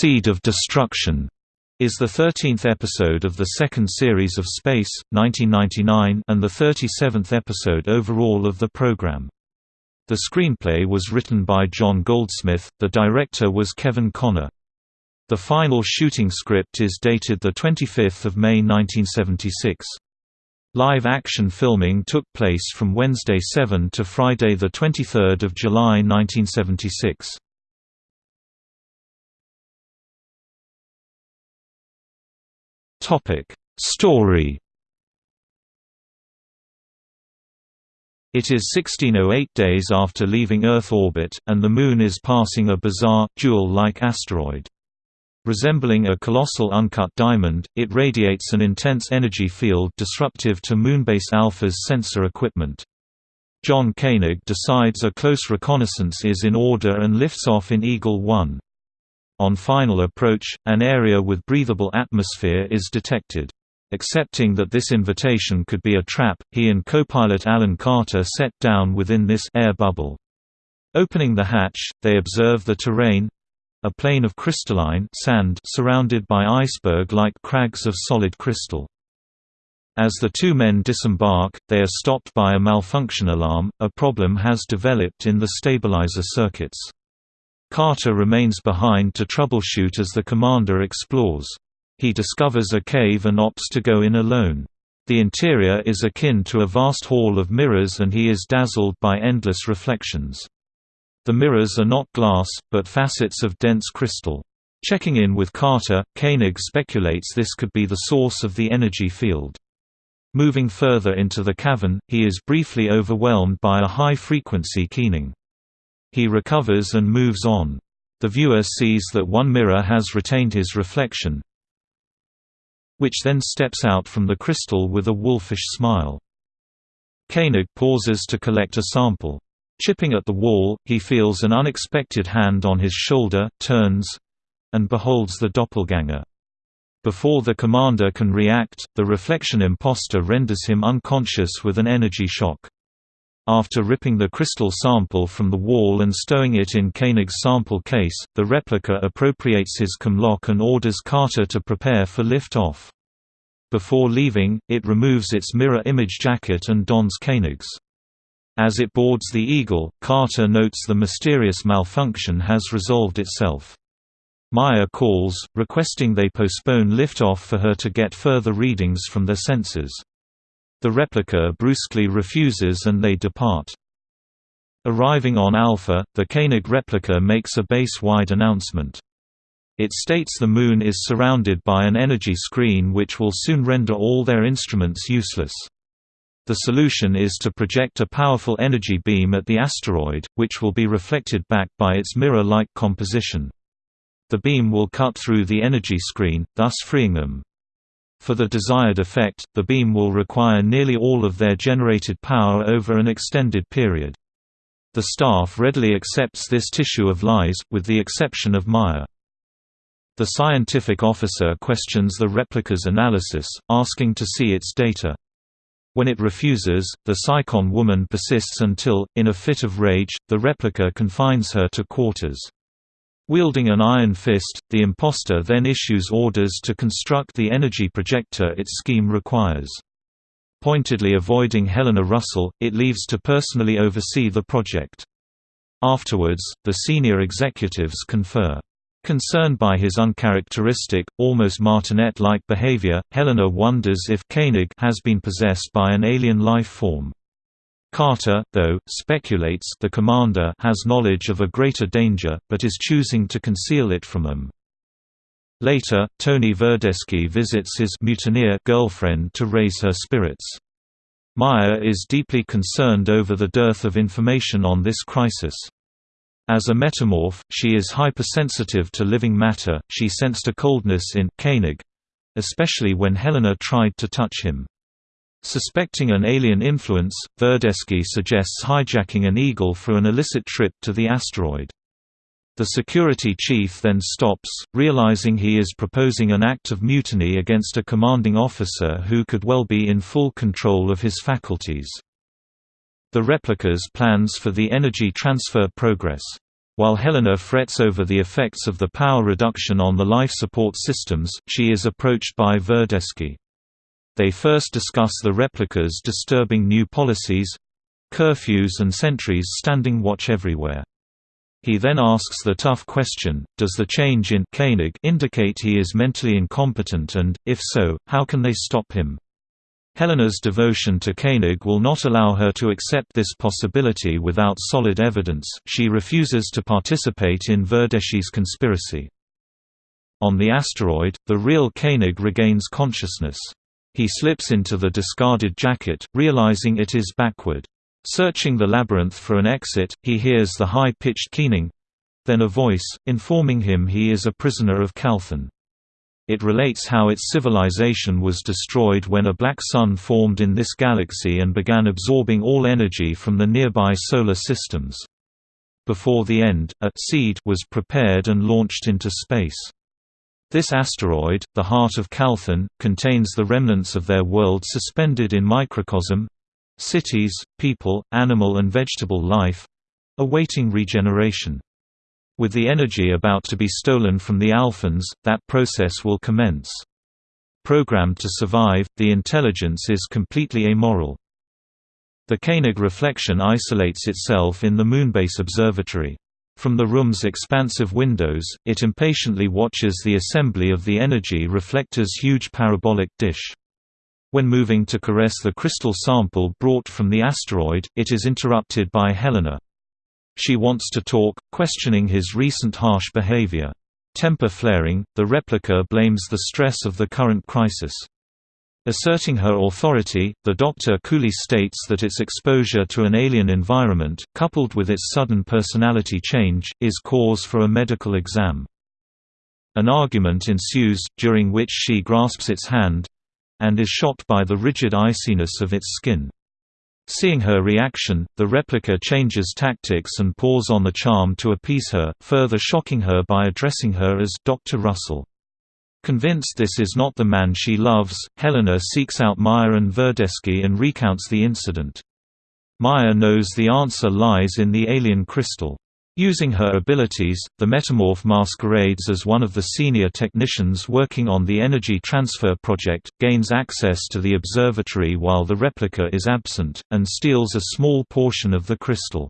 Seed of Destruction is the 13th episode of the second series of Space, 1999 and the 37th episode overall of the program. The screenplay was written by John Goldsmith, the director was Kevin Connor. The final shooting script is dated 25 May 1976. Live action filming took place from Wednesday 7 to Friday 23 July 1976. Topic: Story. It is 1608 days after leaving Earth orbit, and the Moon is passing a bizarre, jewel-like asteroid. Resembling a colossal uncut diamond, it radiates an intense energy field disruptive to Moonbase Alpha's sensor equipment. John Koenig decides a close reconnaissance is in order and lifts off in Eagle 1. On final approach, an area with breathable atmosphere is detected. Accepting that this invitation could be a trap, he and co-pilot Alan Carter set down within this air bubble. Opening the hatch, they observe the terrain a plain of crystalline sand surrounded by iceberg-like crags of solid crystal. As the two men disembark, they are stopped by a malfunction alarm, a problem has developed in the stabilizer circuits. Carter remains behind to troubleshoot as the commander explores. He discovers a cave and opts to go in alone. The interior is akin to a vast hall of mirrors and he is dazzled by endless reflections. The mirrors are not glass, but facets of dense crystal. Checking in with Carter, Koenig speculates this could be the source of the energy field. Moving further into the cavern, he is briefly overwhelmed by a high-frequency keening. He recovers and moves on. The viewer sees that one mirror has retained his reflection, which then steps out from the crystal with a wolfish smile. Koenig pauses to collect a sample. Chipping at the wall, he feels an unexpected hand on his shoulder, turns—and beholds the doppelganger. Before the commander can react, the reflection imposter renders him unconscious with an energy shock. After ripping the crystal sample from the wall and stowing it in Koenig's sample case, the replica appropriates his comlock and orders Carter to prepare for lift-off. Before leaving, it removes its mirror image jacket and dons Koenig's. As it boards the Eagle, Carter notes the mysterious malfunction has resolved itself. Maya calls, requesting they postpone liftoff for her to get further readings from their sensors. The replica brusquely refuses and they depart. Arriving on Alpha, the Koenig replica makes a base-wide announcement. It states the Moon is surrounded by an energy screen which will soon render all their instruments useless. The solution is to project a powerful energy beam at the asteroid, which will be reflected back by its mirror-like composition. The beam will cut through the energy screen, thus freeing them. For the desired effect, the beam will require nearly all of their generated power over an extended period. The staff readily accepts this tissue of lies, with the exception of Maya. The scientific officer questions the replica's analysis, asking to see its data. When it refuses, the Psychon woman persists until, in a fit of rage, the replica confines her to quarters. Wielding an iron fist, the imposter then issues orders to construct the energy projector its scheme requires. Pointedly avoiding Helena Russell, it leaves to personally oversee the project. Afterwards, the senior executives confer. Concerned by his uncharacteristic, almost martinet-like behavior, Helena wonders if Koenig has been possessed by an alien life form. Carter, though, speculates the commander has knowledge of a greater danger, but is choosing to conceal it from them. Later, Tony Verdeschi visits his mutineer girlfriend to raise her spirits. Maya is deeply concerned over the dearth of information on this crisis. As a metamorph, she is hypersensitive to living matter, she sensed a coldness in Koenig, especially when Helena tried to touch him. Suspecting an alien influence, Verdeschi suggests hijacking an Eagle for an illicit trip to the asteroid. The security chief then stops, realizing he is proposing an act of mutiny against a commanding officer who could well be in full control of his faculties. The replica's plans for the energy transfer progress. While Helena frets over the effects of the power reduction on the life support systems, she is approached by Verdeschi. They first discuss the replica's disturbing new policies—curfews and sentries standing watch everywhere. He then asks the tough question, does the change in Koenig indicate he is mentally incompetent and, if so, how can they stop him? Helena's devotion to Koenig will not allow her to accept this possibility without solid evidence, she refuses to participate in Verdeschi's conspiracy. On the asteroid, the real Koenig regains consciousness. He slips into the discarded jacket, realizing it is backward. Searching the labyrinth for an exit, he hears the high-pitched keening—then a voice, informing him he is a prisoner of Calthon. It relates how its civilization was destroyed when a black sun formed in this galaxy and began absorbing all energy from the nearby solar systems. Before the end, a seed was prepared and launched into space. This asteroid, the heart of Calthon, contains the remnants of their world suspended in microcosm, cities, people, animal and vegetable life awaiting regeneration. With the energy about to be stolen from the Alphans, that process will commence. Programmed to survive, the intelligence is completely amoral. The Koenig reflection isolates itself in the Moonbase Observatory. From the room's expansive windows, it impatiently watches the assembly of the energy reflector's huge parabolic dish. When moving to caress the crystal sample brought from the asteroid, it is interrupted by Helena. She wants to talk, questioning his recent harsh behavior. Temper flaring, the replica blames the stress of the current crisis. Asserting her authority, the doctor coolly states that its exposure to an alien environment, coupled with its sudden personality change, is cause for a medical exam. An argument ensues, during which she grasps its hand, and is shocked by the rigid iciness of its skin. Seeing her reaction, the replica changes tactics and pours on the charm to appease her, further shocking her by addressing her as Dr. Russell. Convinced this is not the man she loves, Helena seeks out Maya and Verdeschi and recounts the incident. Maya knows the answer lies in the alien crystal. Using her abilities, the Metamorph masquerades as one of the senior technicians working on the Energy Transfer Project, gains access to the observatory while the replica is absent, and steals a small portion of the crystal.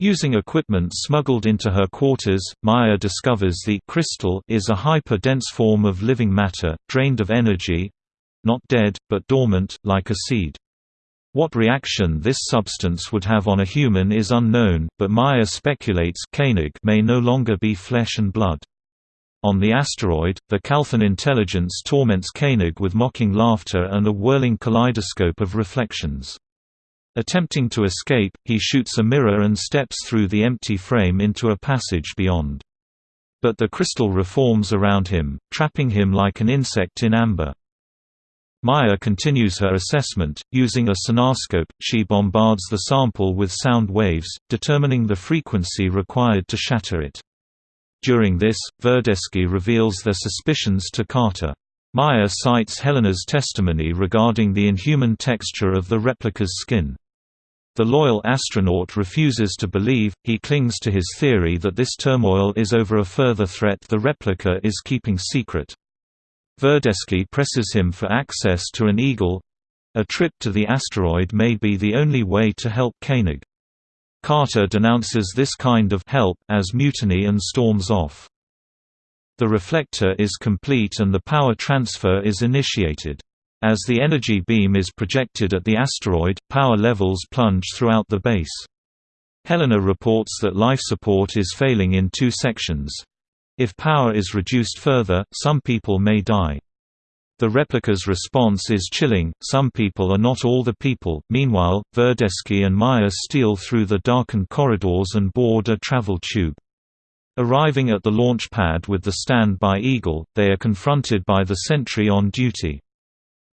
Using equipment smuggled into her quarters, Maya discovers the crystal is a hyper-dense form of living matter, drained of energy—not dead, but dormant, like a seed. What reaction this substance would have on a human is unknown, but Maya speculates Koenig may no longer be flesh and blood. On the asteroid, the Calthon intelligence torments Koenig with mocking laughter and a whirling kaleidoscope of reflections. Attempting to escape, he shoots a mirror and steps through the empty frame into a passage beyond. But the crystal reforms around him, trapping him like an insect in amber. Maya continues her assessment. Using a sonarscope, she bombards the sample with sound waves, determining the frequency required to shatter it. During this, Verdeschi reveals their suspicions to Carter. Maya cites Helena's testimony regarding the inhuman texture of the replica's skin. The loyal astronaut refuses to believe, he clings to his theory that this turmoil is over a further threat the replica is keeping secret. Verdeschi presses him for access to an Eagle a trip to the asteroid may be the only way to help Koenig. Carter denounces this kind of help as mutiny and storms off. The reflector is complete and the power transfer is initiated. As the energy beam is projected at the asteroid, power levels plunge throughout the base. Helena reports that life support is failing in two sections, if power is reduced further, some people may die. The replica's response is chilling, some people are not all the people. Meanwhile, Verdeschi and Maya steal through the darkened corridors and board a travel tube. Arriving at the launch pad with the standby Eagle, they are confronted by the sentry on duty.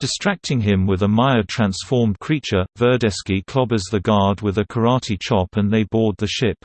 Distracting him with a Maya-transformed creature, Verdeschi clobbers the guard with a karate chop and they board the ship.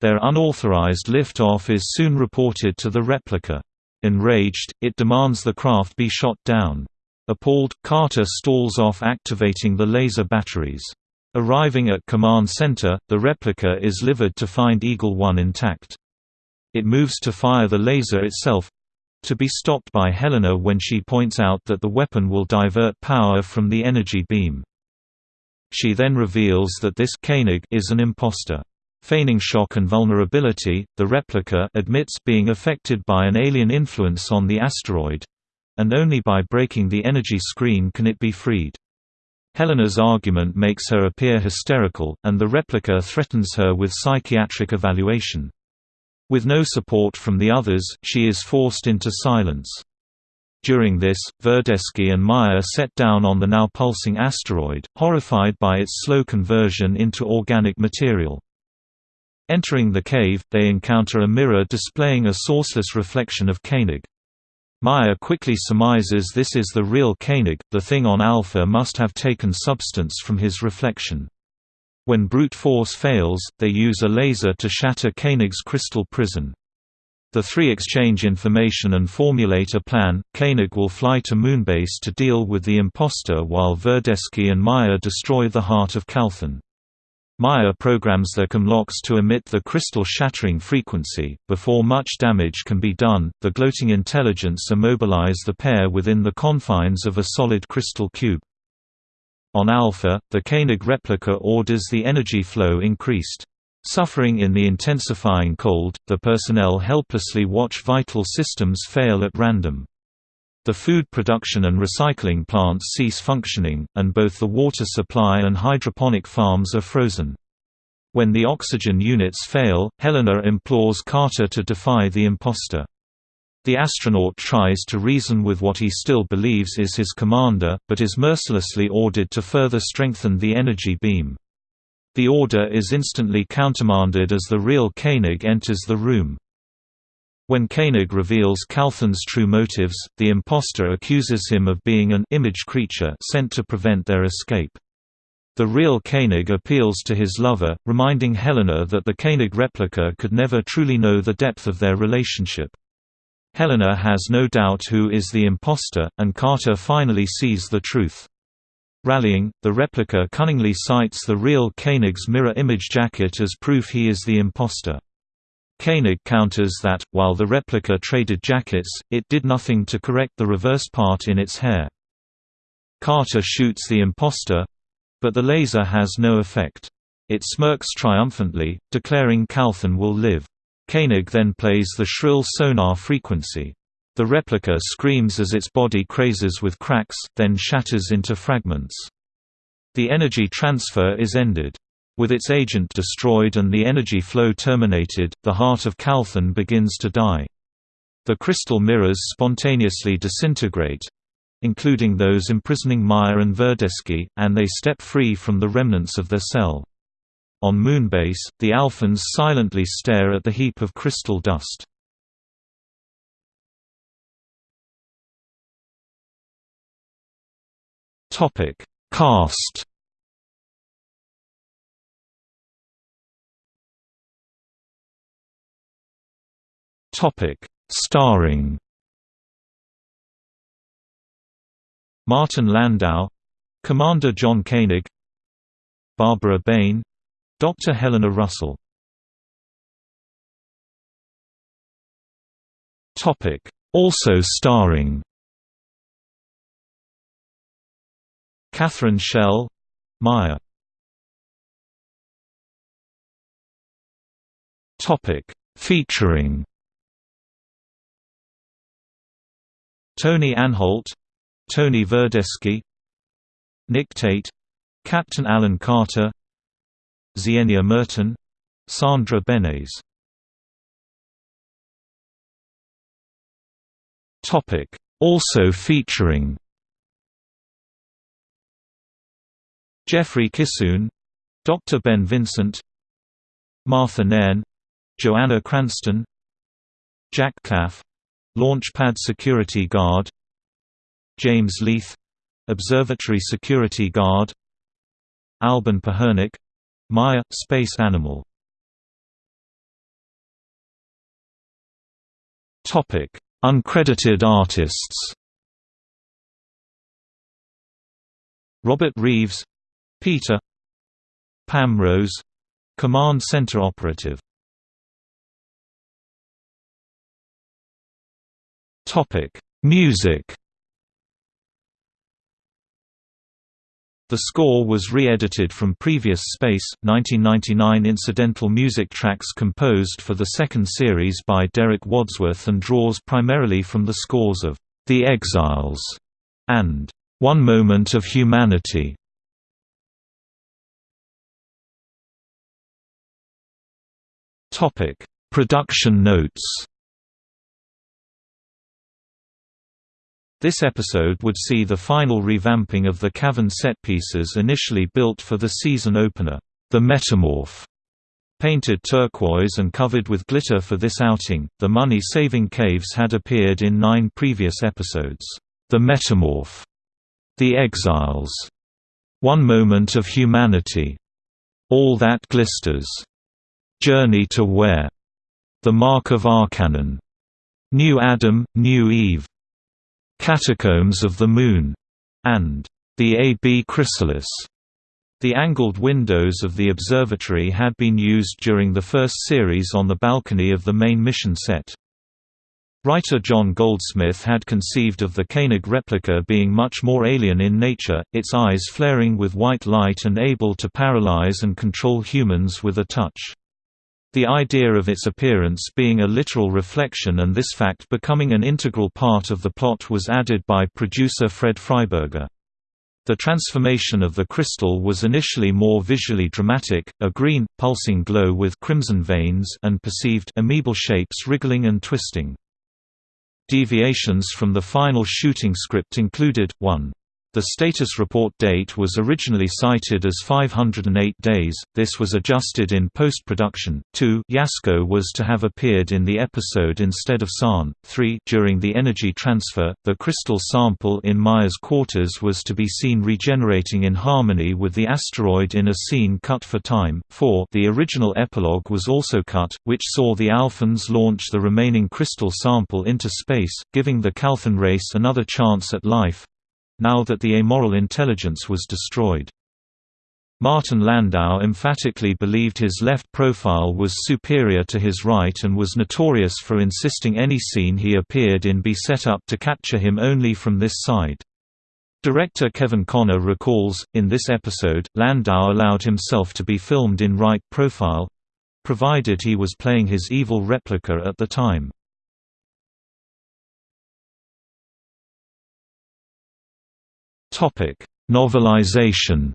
Their unauthorized liftoff is soon reported to the replica. Enraged, it demands the craft be shot down. Appalled, Carter stalls off activating the laser batteries. Arriving at Command Center, the replica is livered to find Eagle 1 intact. It moves to fire the laser itself—to be stopped by Helena when she points out that the weapon will divert power from the energy beam. She then reveals that this Koenig is an imposter. Feigning shock and vulnerability, the replica admits being affected by an alien influence on the asteroid, and only by breaking the energy screen can it be freed. Helena's argument makes her appear hysterical, and the replica threatens her with psychiatric evaluation. With no support from the others, she is forced into silence. During this, Verdeschi and Maya set down on the now pulsing asteroid, horrified by its slow conversion into organic material. Entering the cave, they encounter a mirror displaying a sourceless reflection of Koenig. Maya quickly surmises this is the real Koenig, the thing on Alpha must have taken substance from his reflection. When brute force fails, they use a laser to shatter Koenig's crystal prison. The three exchange information and formulate a plan. Koenig will fly to Moonbase to deal with the imposter while Verdeschi and Maya destroy the heart of Calthon. Maya programs the comlocks to emit the crystal-shattering frequency. Before much damage can be done, the gloating intelligence immobilize the pair within the confines of a solid crystal cube. On Alpha, the Koenig replica orders the energy flow increased. Suffering in the intensifying cold, the personnel helplessly watch vital systems fail at random. The food production and recycling plants cease functioning, and both the water supply and hydroponic farms are frozen. When the oxygen units fail, Helena implores Carter to defy the imposter. The astronaut tries to reason with what he still believes is his commander, but is mercilessly ordered to further strengthen the energy beam. The order is instantly countermanded as the real Koenig enters the room. When Koenig reveals Calthon's true motives, the impostor accuses him of being an image creature sent to prevent their escape. The real Koenig appeals to his lover, reminding Helena that the Koenig replica could never truly know the depth of their relationship. Helena has no doubt who is the imposter, and Carter finally sees the truth. Rallying, the replica cunningly cites the real Koenig's mirror image jacket as proof he is the imposter. Koenig counters that, while the replica traded jackets, it did nothing to correct the reverse part in its hair. Carter shoots the imposter, but the laser has no effect. It smirks triumphantly, declaring Calthon will live. Koenig then plays the shrill sonar frequency. The replica screams as its body crazes with cracks, then shatters into fragments. The energy transfer is ended. With its agent destroyed and the energy flow terminated, the heart of Calthon begins to die. The crystal mirrors spontaneously disintegrate—including those imprisoning Maya and Verdeschi, and they step free from the remnants of their cell. On Moonbase, the Alphans silently stare at the heap of crystal dust. Topic: Cast Topic: Starring Martin Landau, Commander John Koenig, Barbara Bain, Dr. Helena Russell. Topic: Also starring Catherine Schell, Maya. Topic: Featuring Tony Anholt Tony Verdeschi Nick Tate Captain Alan Carter Zienia Merton Sandra Benes Also featuring Jeffrey Kissoon Dr. Ben Vincent Martha Nairn Joanna Cranston Jack Klaff Launchpad Security Guard James Leith — Observatory Security Guard Alban Pahernik — Maya — Space Animal. Topic. Uncredited artists. Robert Reeves — Peter Pam Rose Command Center Operative. Topic. Music The score was re-edited from previous Space, 1999 incidental music tracks composed for the second series by Derek Wadsworth and draws primarily from the scores of The Exiles and One Moment of Humanity. Production notes. This episode would see the final revamping of the cavern set pieces initially built for the season opener, The Metamorph. Painted turquoise and covered with glitter for this outing, the money-saving caves had appeared in nine previous episodes. The Metamorph, The Exiles, One Moment of Humanity, All That Glisters, Journey to Where, The Mark of Archanon, New Adam, New Eve, Catacombs of the Moon, and The A.B. Chrysalis. The angled windows of the observatory had been used during the first series on the balcony of the main mission set. Writer John Goldsmith had conceived of the Koenig replica being much more alien in nature, its eyes flaring with white light and able to paralyze and control humans with a touch. The idea of its appearance being a literal reflection and this fact becoming an integral part of the plot was added by producer Fred Freiberger. The transformation of the crystal was initially more visually dramatic, a green, pulsing glow with crimson veins and perceived amoebal shapes wriggling and twisting. Deviations from the final shooting script included, 1. The status report date was originally cited as 508 days, this was adjusted in post-production. 2 Yasko was to have appeared in the episode instead of Sahn. 3 During the energy transfer, the crystal sample in Maya's quarters was to be seen regenerating in harmony with the asteroid in a scene cut for time. 4 The original epilogue was also cut, which saw the Alphans launch the remaining crystal sample into space, giving the Calthon race another chance at life, now that the amoral intelligence was destroyed. Martin Landau emphatically believed his left profile was superior to his right and was notorious for insisting any scene he appeared in be set up to capture him only from this side. Director Kevin Connor recalls, in this episode, Landau allowed himself to be filmed in right profile—provided he was playing his evil replica at the time. Topic: Novelization.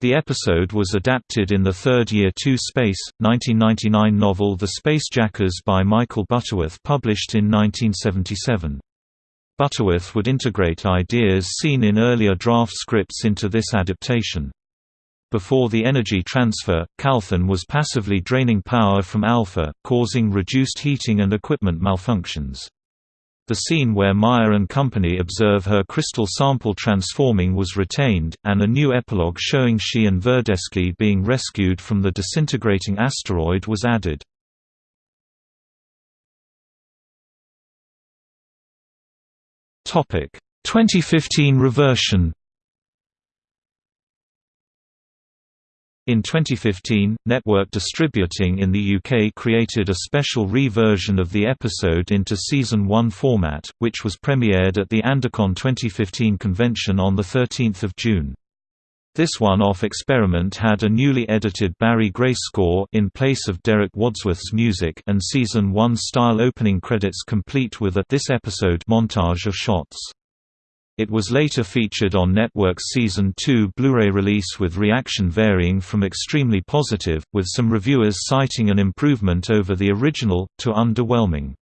The episode was adapted in the third Year 2 Space, 1999 novel The Spacejackers by Michael Butterworth published in 1977. Butterworth would integrate ideas seen in earlier draft scripts into this adaptation. Before the energy transfer, Calthon was passively draining power from Alpha, causing reduced heating and equipment malfunctions. The scene where Maya and company observe her crystal sample transforming was retained, and a new epilogue showing she and Verdeschi being rescued from the disintegrating asteroid was added. Topic: 2015 reversion In 2015, Network Distributing in the UK created a special re-version of the episode into Season 1 format, which was premiered at the Andacon 2015 convention on 13 June. This one-off experiment had a newly edited Barry Gray score in place of Derek Wadsworth's music and Season 1 style opening credits complete with a this episode montage of shots. It was later featured on Network's Season 2 Blu-ray release with reaction varying from extremely positive, with some reviewers citing an improvement over the original, to underwhelming.